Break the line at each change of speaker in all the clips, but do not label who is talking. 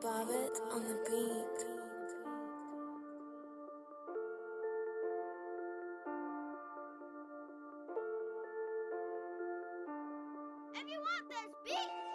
Bobbitt on the beat.
If you want this beat!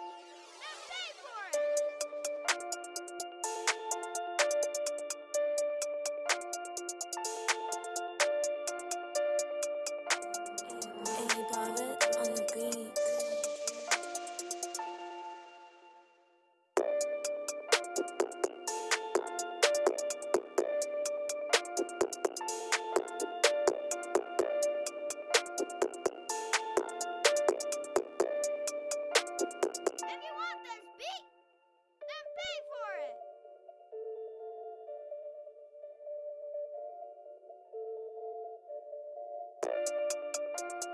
you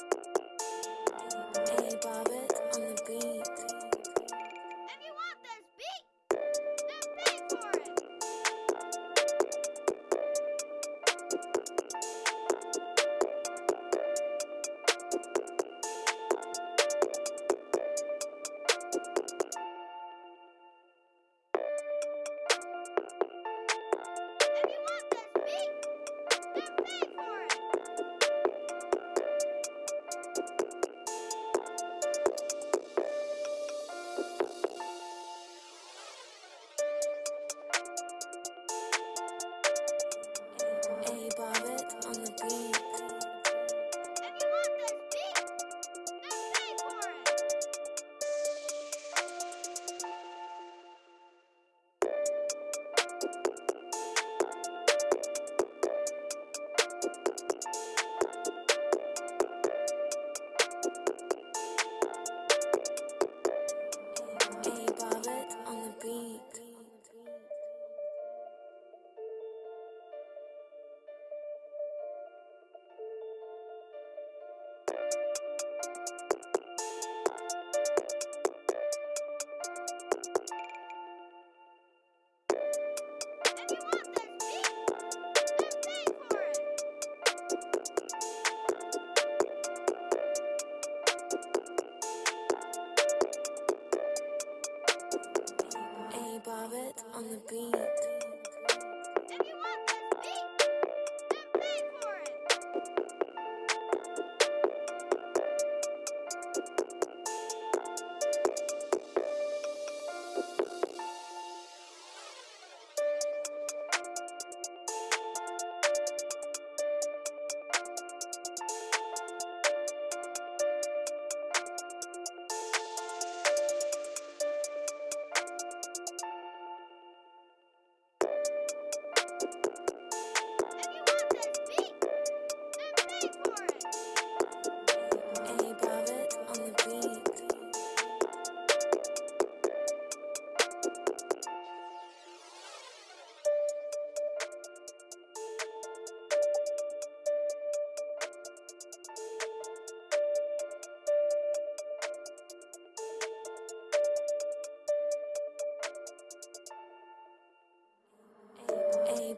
Barrett on the beat.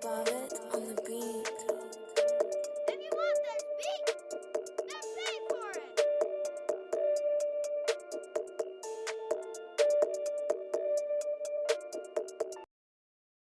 above it.